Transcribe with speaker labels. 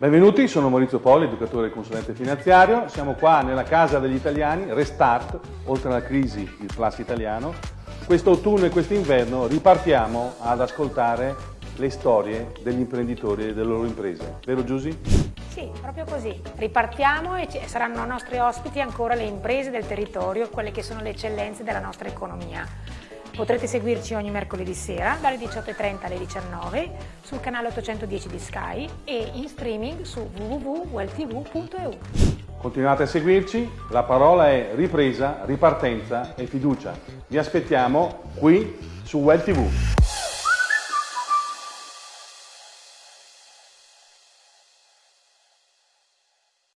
Speaker 1: Benvenuti, sono Maurizio Poli, educatore e consulente finanziario. Siamo qua nella casa degli italiani, Restart, oltre alla crisi, il plus italiano. Questo autunno e quest'inverno ripartiamo ad ascoltare le storie degli imprenditori e delle loro imprese. Vero Giusy?
Speaker 2: Sì, proprio così. Ripartiamo e saranno nostri ospiti ancora le imprese del territorio, quelle che sono le eccellenze della nostra economia. Potrete seguirci ogni mercoledì sera dalle 18.30 alle 19 sul canale 810 di Sky e in streaming su www.welltv.eu.
Speaker 1: Continuate a seguirci, la parola è ripresa, ripartenza e fiducia. Vi aspettiamo qui su Well TV.